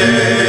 yeah.